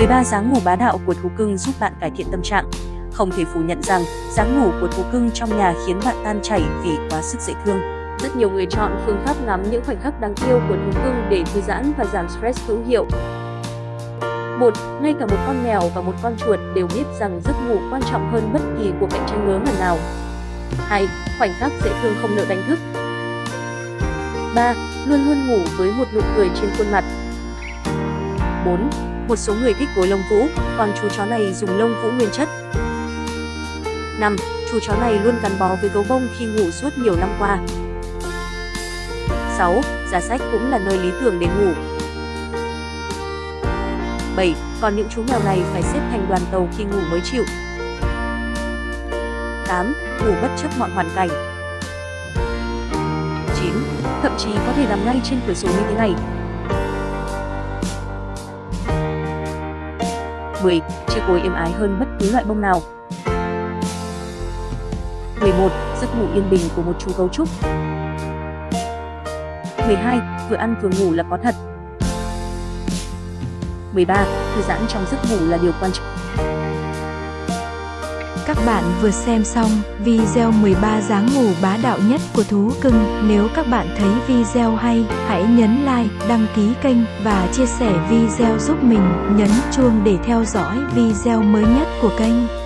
13 dáng ngủ bá đạo của thú cưng giúp bạn cải thiện tâm trạng. Không thể phủ nhận rằng dáng ngủ của thú cưng trong nhà khiến bạn tan chảy vì quá sức dễ thương. Rất nhiều người chọn phương pháp ngắm những khoảnh khắc đáng yêu của thú cưng để thư giãn và giảm stress hữu hiệu. Một, ngay cả một con mèo và một con chuột đều biết rằng giấc ngủ quan trọng hơn bất kỳ cuộc cạnh tranh ngớ ngẩn nào. 2. Khoảnh khắc dễ thương không nợ đánh thức. 3. Luôn luôn ngủ với một nụ cười trên khuôn mặt. 4. Một số người thích gối lông vũ, còn chú chó này dùng lông vũ nguyên chất. 5. Chú chó này luôn gắn bó với gấu bông khi ngủ suốt nhiều năm qua. 6. Giá sách cũng là nơi lý tưởng để ngủ. 7. Còn những chú mèo này phải xếp thành đoàn tàu khi ngủ mới chịu. 8. Ngủ bất chấp mọi hoàn cảnh. 9. Thậm chí có thể nằm ngay trên cửa sổ như thế này. 10. Chiếc gối êm ái hơn bất cứ loại bông nào. 11. Giấc ngủ yên bình của một chú gấu trúc. 12. Vừa ăn vừa ngủ là có thật. 13. Thư giãn trong giấc ngủ là điều quan trọng. Các bạn vừa xem xong video 13 dáng ngủ bá đạo nhất của thú cưng. Nếu các bạn thấy video hay, hãy nhấn like, đăng ký kênh và chia sẻ video giúp mình, nhấn chuông để theo dõi video mới nhất của kênh.